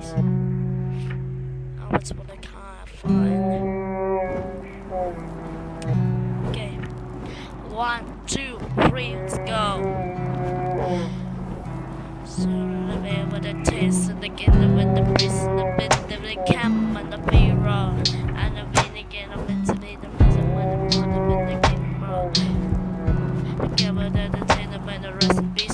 place. Oh, it's what I can't find. Okay. One, two, three, let's go. So the bear with the taste and the killer with the beast and the bit of the camp and the payroll and the bean again of the tomato prison when the water with the king roll. The camera that the tailor by the recipes.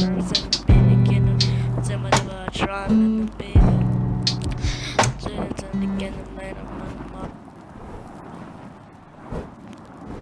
birds in the beginning. Tell me what I'm trying in the beginning. Again.